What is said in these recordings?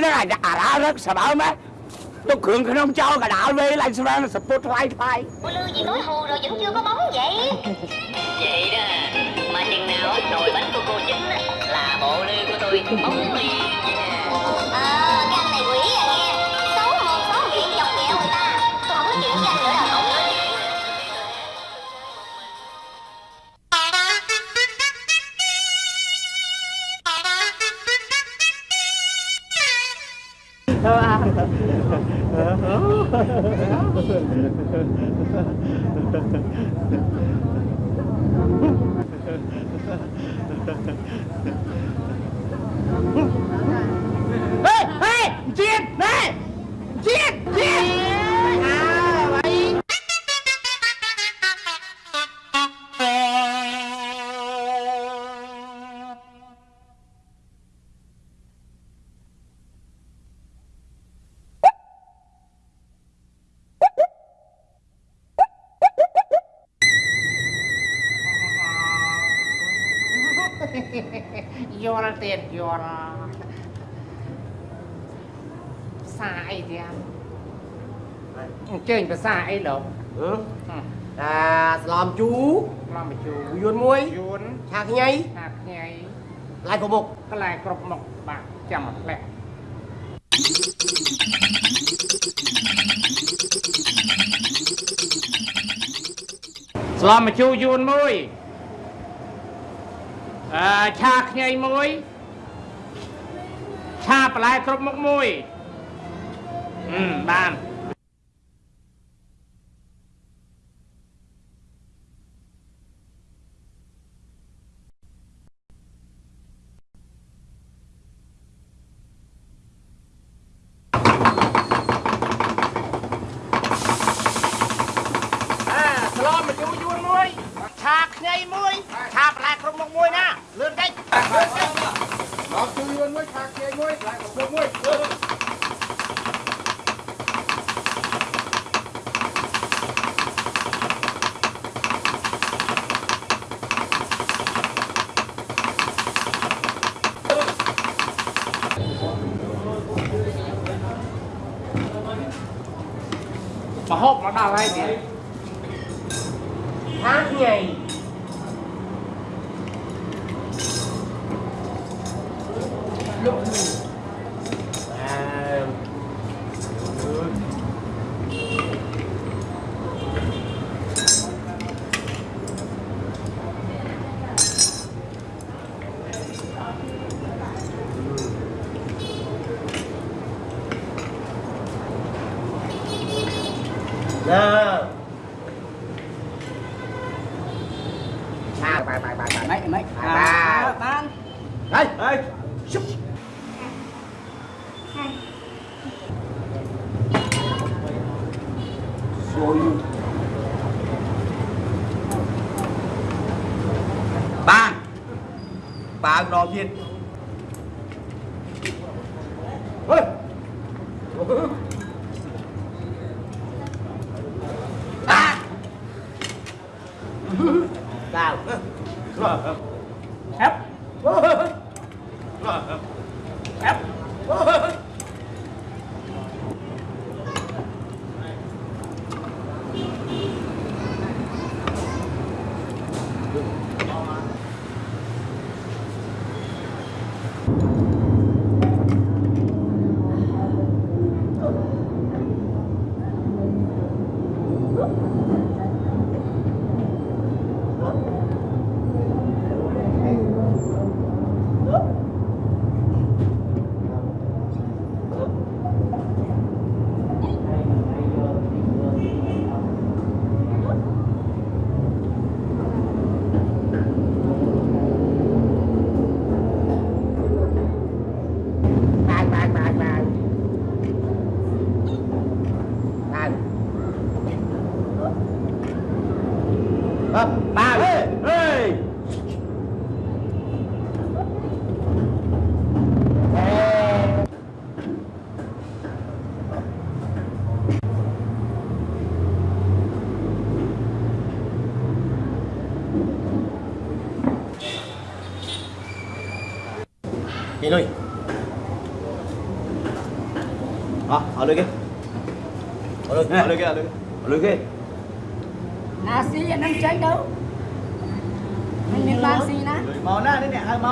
nó lại đã ra rất sợ bảo má tôi cường cái nông châu cả đạo về lại sao nó support lại phải cô lư gì tối hù rồi vẫn chưa có bóng vậy. Vậy đó mà chừng nào nồi bánh của cô chính là bộ lư của tôi bóng liền. Hey! Hey! Chết! Này! Chết! Vô là tiền vô là Xa ấy thì em Chơi ភាសាអីលោកអាស្លមជូឡំមកជូយួនមួយយួនឆាខ្ញីថាខ្ញីឡាយក៏មុខកន្លែងគ្រប់មុខបាទចាំមកផ្លែកស្លំមកជូយួនមួយអឺឆាខ្ញីមួយ ឆាបន្លែគ្រប់មុខមួយអឺបាន vào hai tiếng hát nhảy ស្រួយបានបើកម្ដងទៀត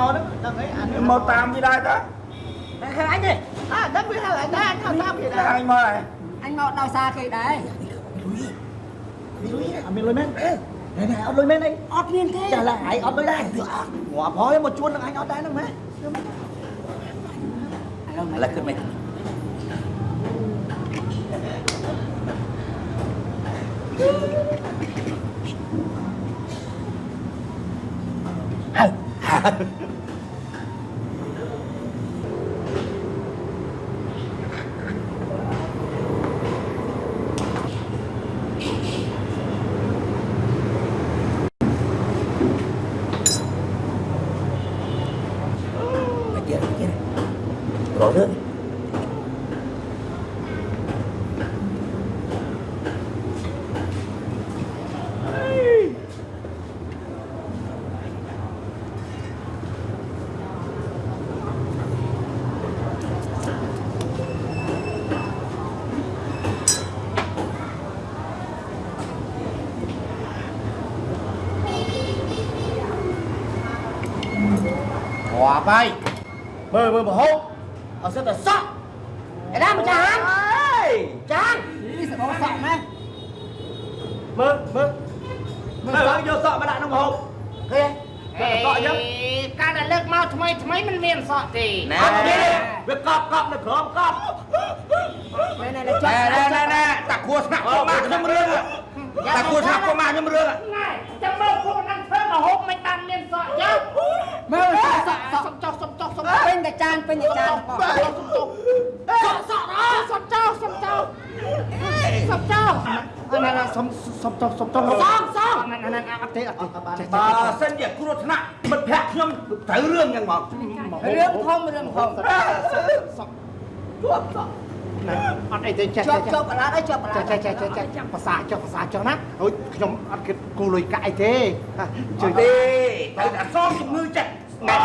to đó đừng ấy anh mơ tam đi đây đó? Anh đi à đất biết là đây anh không tam gì đây anh mời anh ngọt đau xa kì đấy mình lôi men. Này này ọt lôi men đây ọt liên thế trả lại ai ọt lôi đây ngọt hói một chuôn anh ọt đấy đâu mấy anh là cơn mày Hả? Hòa bay Mơ mơ mà hốt Ở sẽ là sọ ឯណាម្ចាស់ហាន Ê ចាននេះសបសក់ម៉ែ Mơ mơ Mơ sọ vô sọ mà đại nó mà hốt Kìa អេ Sọ chứ ការដែលលើកមកថ្មីថ្មីមិនមានសក់ទេណែ Cọp đi đi Việc cọp cọp nó khóm cọp ណែណែណែចុះណែណែណែតាគួស្នាក់កុមារខ្ញុំរឿងតាគួស្នាក់កុមារខ្ញុំរឿងណែចាំមើលពួកហ្នឹងធ្វើមកហូបមិនបានមានសក់ចឹងមើល សក់សក់សុំចុះសុំចុះសុំពេញតែចានពេញតែចានបងសុំចុះសក់សក់អើសុំចុះសុំចុះសុំចុះណែណែសុំសុំចុះសុំចុះសំសំណែណែអត់ទេអត់ទេបើសិនជាគ្រោះថ្នាក់មិត្តភក្តិខ្ញុំត្រូវរឿងយ៉ាងមករឿងធំរឿងធំអត់អីទេចេះជាប់ជាប់កណ្ដាលអីជាប់កណ្ដាចេះលចេះចេះចេះចេះភាសាចុះភាសាចុះណាអូយខ្ញុំអត់គិតគូលុយកាក់អីទេជួយទេត្រូវតែសងជំងឺចិត្ត ណែ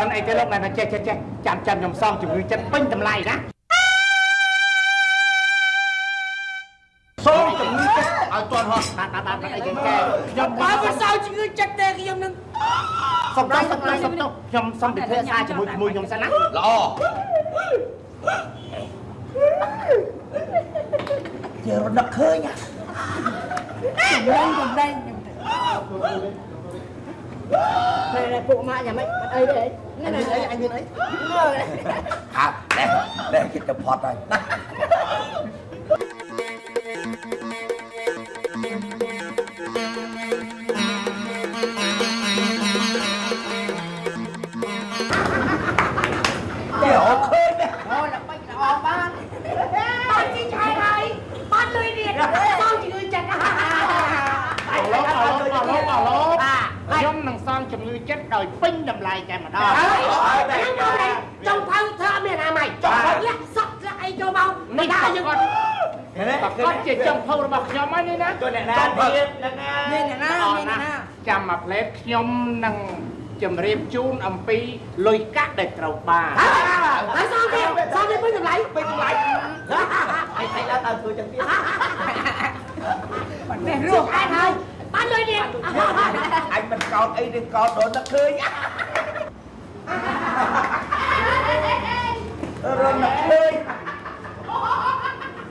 មិនអីទេលោកណែចេះចេះចេះចាំចាំខ្ញុំសងជំងឺចិត្តពេញតម្លៃណាសងជំងឺចិត្តឲ្យទាន់ហោះបាទបាទបាទអីគេខ្ញុំបើវាសោជំងឺចិត្តទេខ្ញុំនឹងសុំទៅសុំទៅសុំទៅខ្ញុំសុំពិភាក្សាជាមួយជាមួយខ្ញុំសិនណាល្អ Giờ nó đập khơi nha ចម្លែងចម្លែងពេលនេះពួកម៉ាក់យ៉ាងម៉េចអ này này phụ mạ nhà mày bắt ấy đấy này này đấy anh nhìn ấy à đây đây cái tập phọt rồi ចុងភៅរបស់ខ្ញុំហើយនេះណា Cho nè nè Điên nè nè មានអ្នកណាមានអ្នកណាចាំមកផ្លែតខ្ញុំនឹងជម្រាបជូនអំពីលុយកាក់ដែលត្រូវបានហើយសងទៀតសងទៀតពេញតម្លៃ Bên lại Anh thấy đã tao thôi chẳng biết នេះររស់ស់ឯងហើយបានលុយទៀត Anh mình cọt ấy đừng cọt đồ nó khơi nhá Rồi nó khơi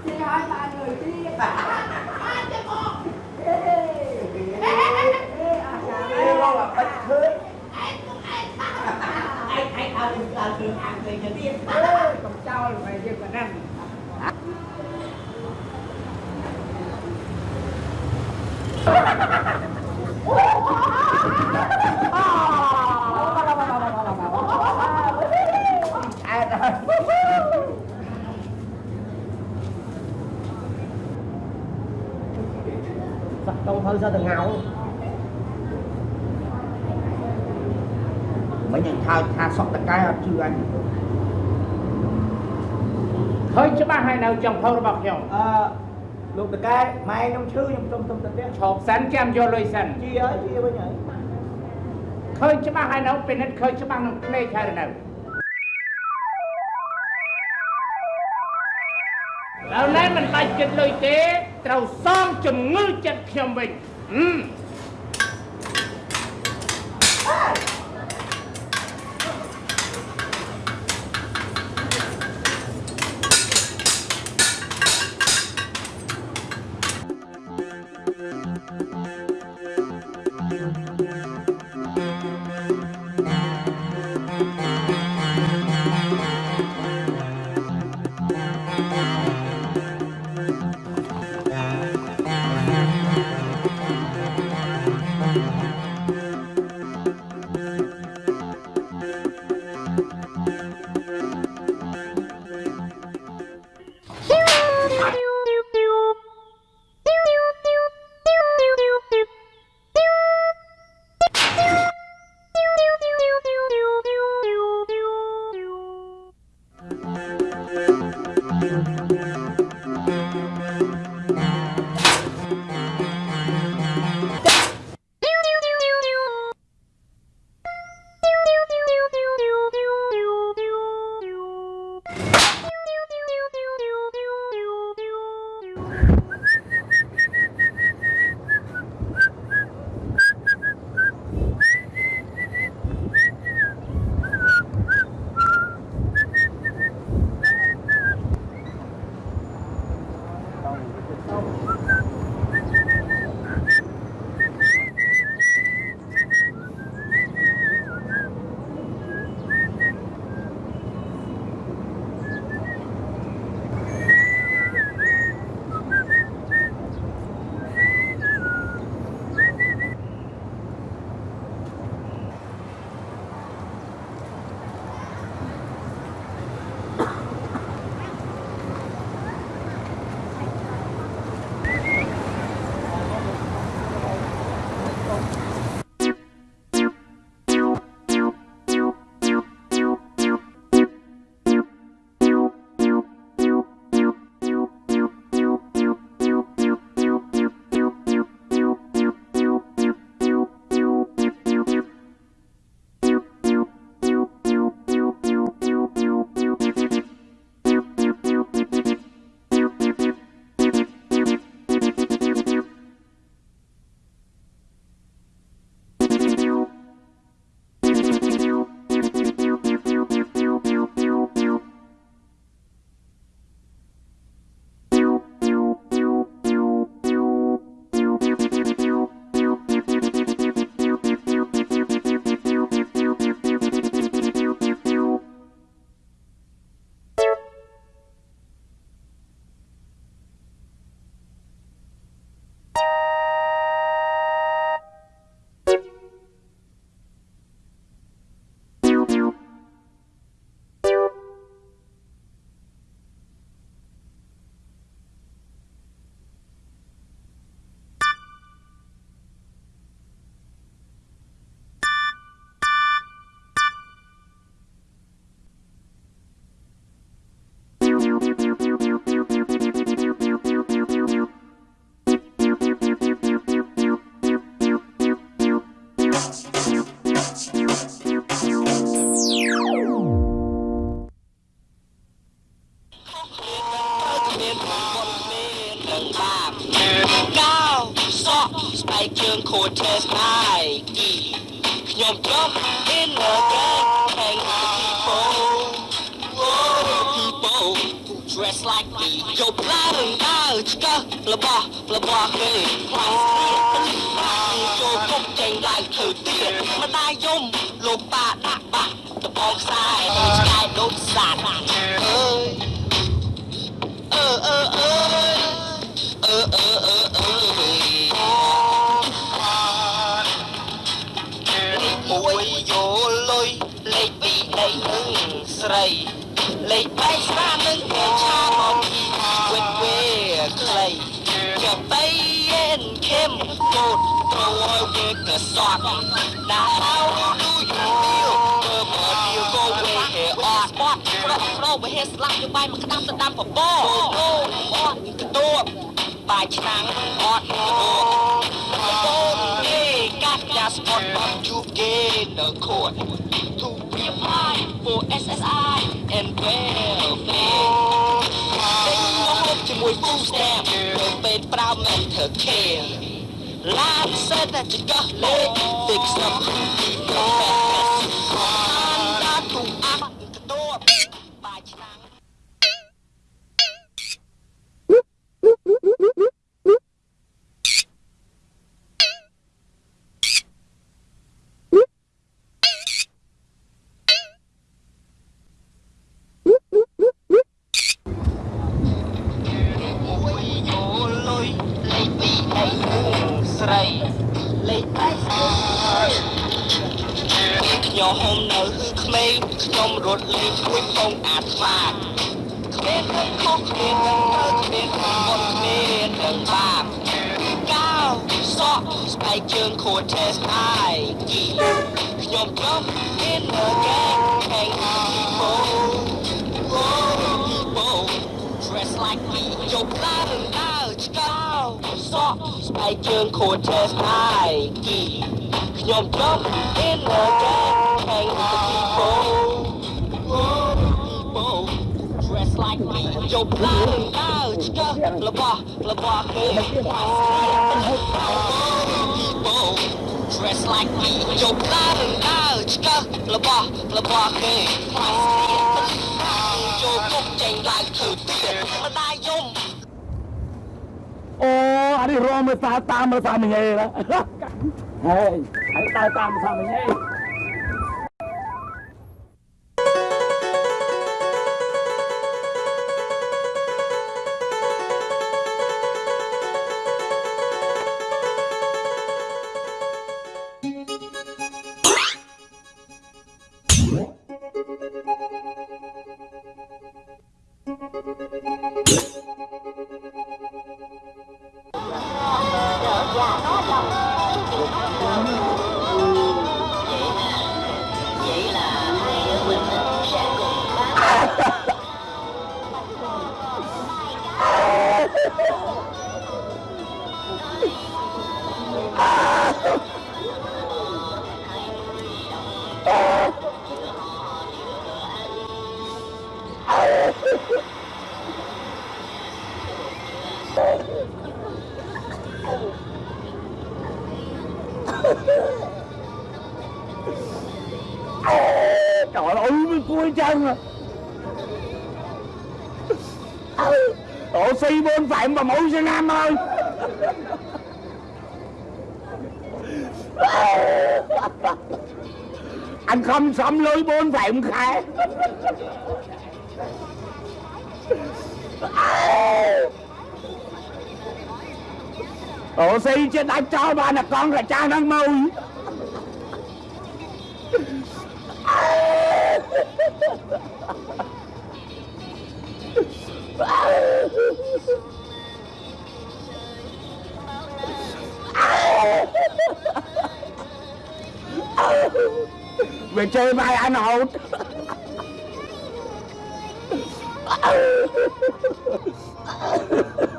ទីហើយបានលុយទៀត Ê lo là bạch khơi កុំចោលไปយើងប៉ុណ្ណឹង Giặc đông hơi ra từ ngào Mấy nhận thao tha sọt tất cái chưa anh ឃើញច្បាស់ហើយនៅចុងភៅរបស់ខ្ញុំ Ờ Lúc tất cái Mai nông chư nhưng trong trong tất cái ឈប់សិនចាំយកលុយសិន Chi ơi chi ơi nhỉ ឃើញច្បាស់ហើយនៅពិនិត្យឃើញច្បាស់នឹងភ្នែកហើយនៅដល់ណែមិនបាច់គិតលុយទេត្រូវសងជំងឺចិត្តខ្ញុំវិញ ហឹម ស្បែកជើងខូចទេស្នាយខ្ញុំជាប់ in the gang hang people people who dress like me យកផ្លែរងើឆ្កឹះរបស់របស់គេខ្លាំងស្រៀកចូលគុកចេញឡើងធ្វើទៀតម្ដាយយំលោកប៉ាដាក់បាក់ដបងខ្សែឆ្កែដូចសាតអើយអឺអឺអើយអឺ រីលេខ3ស្រានឹងគេឆាមកពីវិតវេខ្លីចាប់បីអេនខេមកូតត្រូវឲ្យវាកសត់ណាហៅ do you feel បើបើ feel go away here on spot ប្រោះប្រោបើហេស្លាប់យកបាយមកក្តាប់ទៅដាំបបរអូអត់កទួបបាយឆ្នាំងអត់កទួបបូនគេកាត់យ៉ាស្ពតបាត់ជួបគេនៅខួត to be applied for SSI and welfare ពេញមកហូប stamp ទៅពេលប្រើមិនធ្វើខេឡានសិតតែចកលេខទីខ្សឹបទីប្រែអា ខ្ញុំរត់លេងមួយពងអាត្មាគ្មានអីខុសគ្មាននឹងទៅគ្មានមុនគ្មាននឹងបាបកៅសក់ស្បែកជើងខួរឆេស្អាយគីខ្ញុំចង់ in the gang hang people people dress like me ជប់ឡានដើរឆ្កោសក់ស្បែកជើងខួរឆេស្អាយគីខ្ញុំចង់ in the gang hang people people dress like me ជប់ឡានដើរឆ្កោរបស់របស់គេ people dress like me ជប់ឡានដើរឆ្កោរបស់របស់គេចូលគុកចេញឡើងធ្វើទៀតម្ដាយយំអូអានេះរមមើលតាតាមមើលតាមញ៉េណាហេហើយតើតាមតាមញ៉េ vậy trời ơi mới cua chân à. Ừ, Ồ si bên phạm và mũi xe nam ơi. Anh không xâm lưới bốn phạm khẽ អូសីជាដាច់ចោលបានតែកង់កាចាស់ហ្នឹងមកវាជើបាយអានហូតអឺ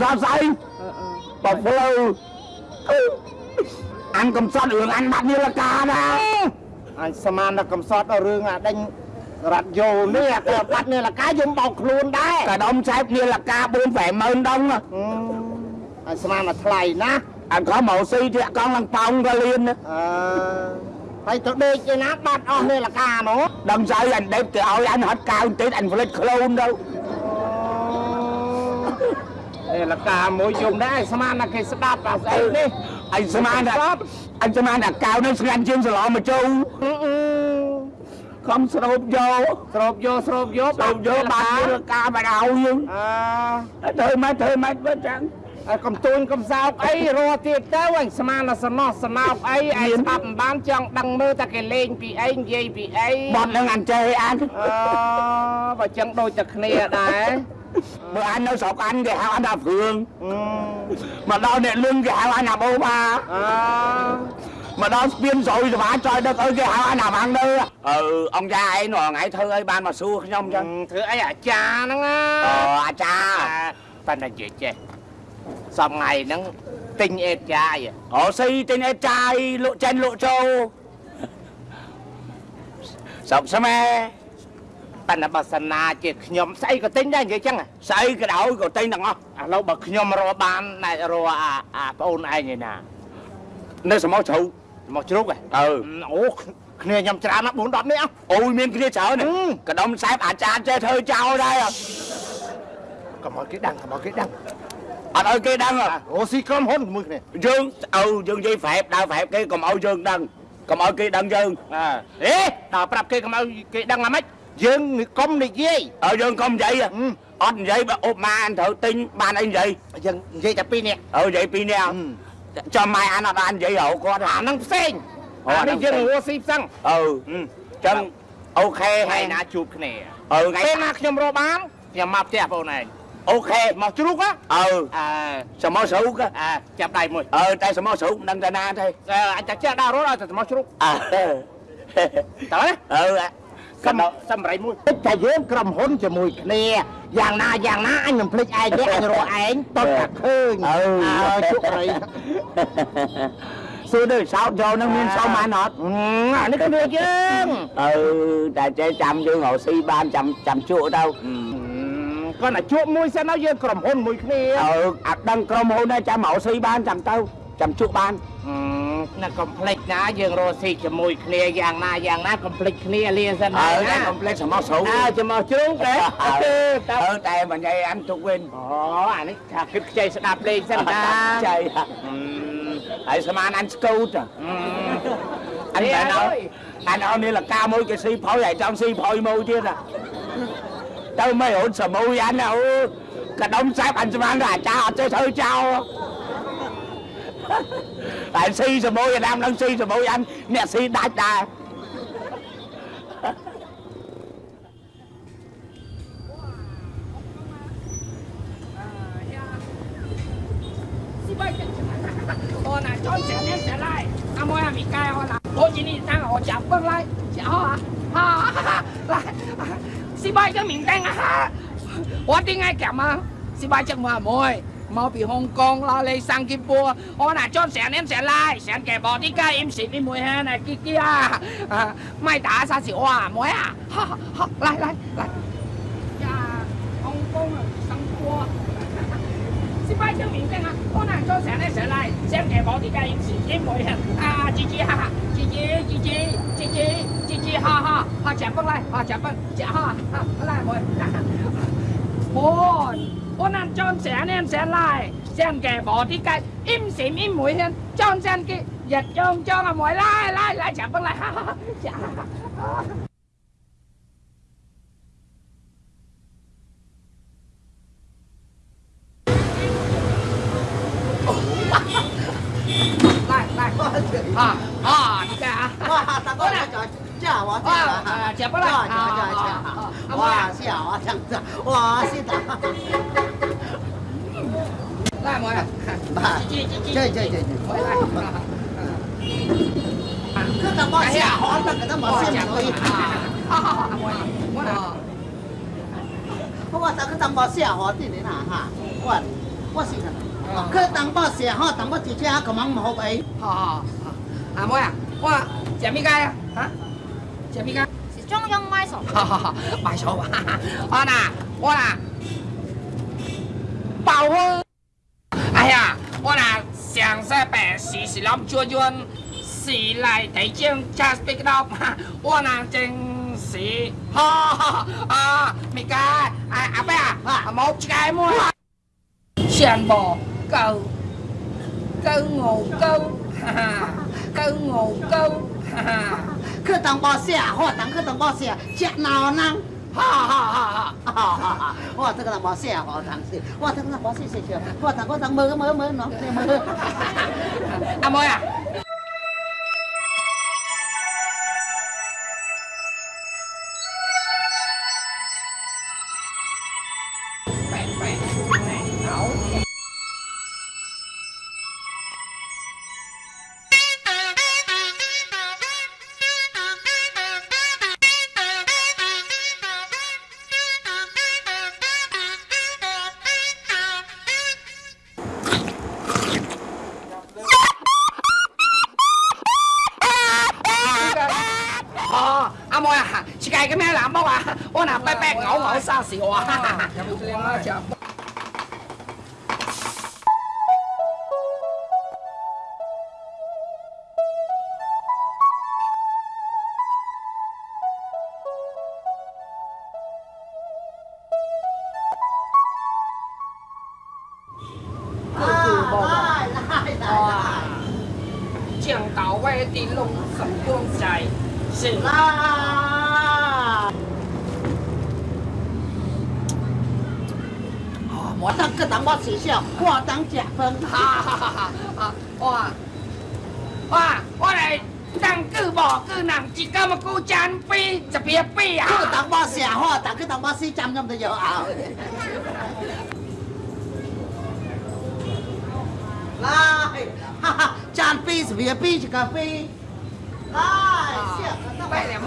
sọt say bọc lưu anh cầm sọt đường anh bắt như là ca đó អញស្មានដល់កំសត់ដល់រឿងអាដេញរ៉ាត់យោនេះអាគេបាត់នេះលកាយំបោកខ្លួនដែរ cả đông xếp như là ca bốn vẻ mơn đông à អឺអញស្មានមកថ្លៃណាស់ anh có màu si thì con lăng phong ra liền á អឺ ហើយទៅដេកឯណាបាត់អស់នេះលកានោះ đâm say anh đẹp thì ôi anh hết cao tí anh phải lên khôn đâu នេះលកាមួយយំដែរស្មានតែគេស្ដាប់អាស្អីនេះ anh xem anh là anh xem anh là cao nó sẽ ăn chim sờ lọ mà chu អឺអឺ không sụp vô ស្រូបយកស្រូបយកបាត់ sụp vô bạn như là ca mà đau nhưng អឺ thôi mấy thôi mấy với chẳng អើ កំទួញកំសោកអីរស់ទៀតទៅអញស្មានតែសំណោះសំណោកអីឯងស្ដាប់មិនបានចង់ដឹងមើលតែគេលេងពីអីនិយាយពីអី bọt lên anh chơi anh អឺបើចឹងដូចតែគ្នាដែរ bữa anh nó sọc anh thì hao anh là phường អឺ mà đau nè lưng thì hao anh là bố ba អឺ mà đó biên rồi thì bà trời đất ơi cái hao anh làm ăn đâu ừ ông cha ấy nó ngày thơ ấy ban mà xua không chứ ធ្វើអីអាចារ្យហ្នឹងណា ờ à cha ប៉ណ្ណនិយាយចេះ សំថ្ងៃហ្នឹងទិញអេតចាយ Ồ si tên em trai lộ chân lộ trâu Sọc xe me ប៉ុន្តែបើសិនណាជាខ្ញុំស្អីក៏ទិញដែរនិយាយចឹងស្អីក៏ដោយក៏ទិញទាំងអស់ឥឡូវបើខ្ញុំរកបានណែរកអាអាប្អូនឯងឯណានៅសមោជ្រូកមកជ្រូកហ៎អឺអូគ្នាខ្ញុំច្រើនណាស់4 10នាក់អូយមានគ្នាច្រើនណាស់កដំសែបអាចារ្យចេះធ្វើចោលដែរកុំឲ្យគេដឹងកុំឲ្យគេដឹង អត់ឲ្យគេដឹងហ៎អូស៊ីក្រុមហ៊ុនជាមួយគ្នាយើងអើយើងនិយាយប្រែបដើរប្រែបគេកុំឲ្យយើងដឹងកុំឲ្យគេដឹងយើងអើអេដល់ប្រាប់គេកុំឲ្យគេដឹងអាម៉េចយើងនិកុំនិយាយឲ្យយើងកុំនិយាយហ៎អត់និយាយបើអ៊ុបម៉ាអានត្រូវទិញបានអីនិយាយយើងនិយាយតែពីរនាក់អើនិយាយពីរនាក់ចាំម៉ែអានអត់បាននិយាយរហូតគាត់អាហ្នឹងផ្សេងអូអាអាហ្នឹងនេះយើងផ្សេងរស់ស៊ីផ្សឹងអឺចឹងអូខេហើហើយយណាជួបគ្នាអឺថ្ងៃពេលណាខ្ញុំរកបានខ្ញុំមកផ្ទះបងឯង ok mà chú rút á. Ừ. À. Sao mau sử á. À chạm đầy mùi. Ờ tay sao mau sử đang ra na thôi. À anh chắc chắc đau rồi thì mau sử à. Tớ đấy ừ à សំសម្រៃមួយតែយើងក្រុមហ៊ុនជាមួយគ្នាយ៉ាងណាយ៉ាងណាអញមិនភ្លេចឯងទេអញរកឯងតបតែឃើញអើជក់រីសួរទៅសោតយកនឹងមានសោបានអត់អានេះគ្នាយើងអឺតែចេះចាំយើងរកស៊ីបានចាំចាំជក់ទៅ គាត់តែជួបមួយសិនហើយយើងក្រុមហ៊ុនមួយគ្នាអឺអត់ដឹងក្រុមហ៊ុនដែរចាំរកស៊ីបានចាំទៅចាំជក់បានណាកុំភ្លេចណាយើងរកស៊ីជាមួយគ្នាយ៉ាងណាយ៉ាងណាកុំភ្លេចគ្នាលាសិនអើហើយតែណាកុំភ្លេចសមោជ្រូកអើចាំមកជ្រូកទេអើតើអឺតែមិនញ៉ៃអានទុកវិញអូអានេះថាគិតខ្ចីស្ដាប់លេងសិនតាចៃហើយស្មានអានស្កូតអានេះអានអានអត់នេះលកាមួយគេស៊ីផុយហើយចង់ស៊ីផុយមួយទៀត ទៅមិនអូនសមួយអានអូកដុំសែបអានស្មានទៅអាចារ្យអត់ចេះធ្វើចោលតែស៊ីសមួយអាដាមនឹងស៊ីសមួយអានអ្នកស៊ីដាច់ដែរ 我呢，从前年前来，阿妹阿咪该我啦，我今年当我讲崩来，讲啊啊来， 失败者免单啊哈我的爱干嘛失败者莫悔莫比风干哪里闪电波我那脚下按下来想给我的感应是你们喊的姐姐啊啊麦当劳沙琪妹啊？来来来。呀风风啊上坡失败者免单啊我那脚下按下来想给我的感应是你们喊啊姐姐姐姐姐姐姐姐 ha ha. Ha chẹp băng lại. Ha chẹp băng chẹp ha ha. Lại rồi bốn bốn ăn chọn sẽ nên sẽ lại. Xem kẻ bỏ đi cái. Im xỉm im mũi hen chọn xem kia, giật chọn cho là mũi. Lại lại lại. Chẹp băng lại. Ha ha chẹp 来，妈呀！来，这这这这。搁那冒险，好那搁那冒险可以啊！我我我上搁啊！我我。去当保险哈，当保汽车，可忙唔好买。好，阿妹啊，我食咩街啊？啊，食咩街？是中央买上。好好好，买上吧。啊呐，我呐。保温。哎呀，我那上世白时是谂转转，时来提将 just pick up，我那真是，哈啊，咪个，哎阿伯啊，冇一个么？上步 câu câu ngủ câu. Câu ngủ câu. Cứ tăng bao xe hoa tăng cứ tăng bao xe chết nào năng? Ha ha 啊啊 啊！我啊，这个那么鲜，我啊，当时，我啊，这个那么鲜鲜，我啊，刚刚刚刚摸，摸摸摸，你摸，那？是 là 我当个当我学校，我当假分，哈哈哈哈啊！哇哇，我来当句无句人，一个么句真比一边比啊！个当我写好，当个当我写针咁就有啊。来，哈哈，站比是别比一个比，来，八点半。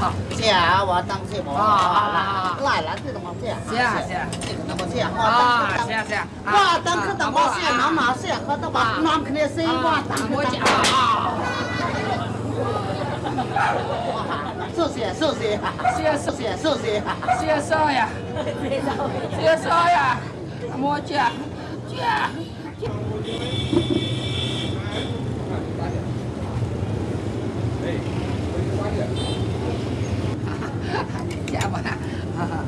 好，吃啊！我当吃无。啊！来，来，这个么吃？吃啊吃啊！么吃？啊，吃啊！我当吃当么吃？拿嘛吃？喝的吧？拿肯定是我当么吃？啊！谢谢谢谢，谢谢谢谢谢谢，谢谢少爷，谢谢少爷，哈哈见过他哈哈。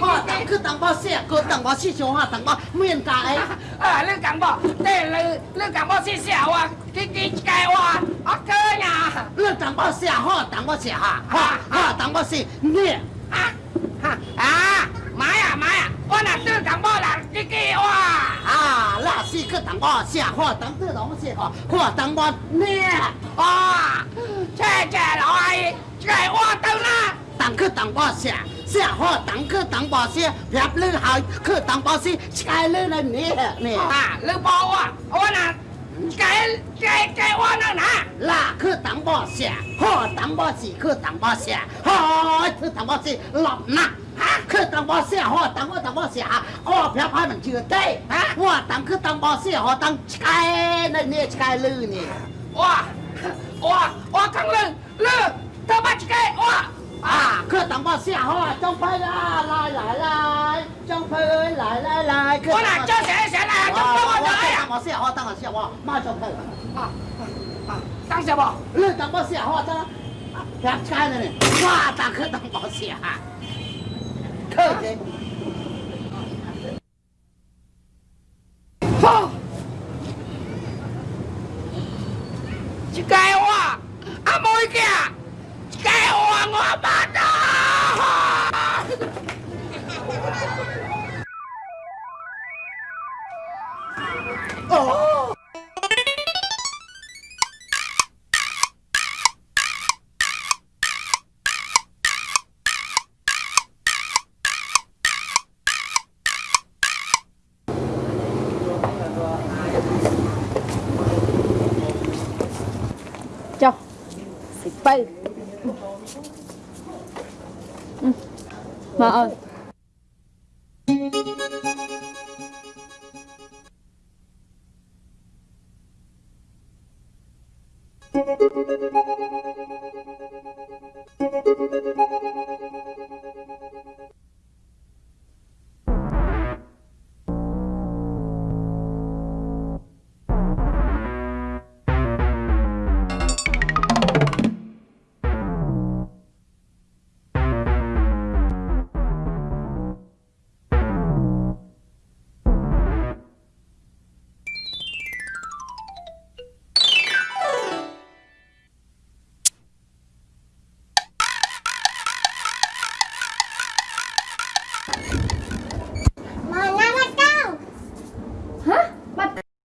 我，等去等我写，等我写兄啊，等我面强啊。啊，你等我，你你你等我写写啊。我，给给我，我哥呀，你等我写好，等我写哈，哈，等我写，你啊。啊，妈呀，妈呀，我那等，等我人，你给我。啊，那是去等我写好，等你等我写好。哦，等我，你啊。谢谢老阿姨，给我等啦。等去等我写。 เสียหอตังคือตังบ่อเสียแผบลือหายคือตังบ่อเสียชายลือนั่นนี่นี่อ่าลือบ่อะโอาว่น่ะไก่ไก่ไก่ว่านั่นนะล่ะคือตังบ่อเสียหอตังบ่อสีคือตังบ่อเสียหอคือตังบ่อสีหลบนะฮะคือตังบ่อเสียหอตังว่าตังบ่อเสียอ้อแผลพันมันเชื่อเต้ฮะว่าตังคือตังบ่อเสียหอตังชายนั่นนี่ชายลือนี่ว้าว้าว้าทั้งลือลือ 当保险好张飞来来来张飞来来来过来叫谁谁来张飞我来啊。当保险好当保险哇马上开啊啊啊当下吧嗯当保险好啊当啊了呢哇大哥 principal. Mm. mm. Maon.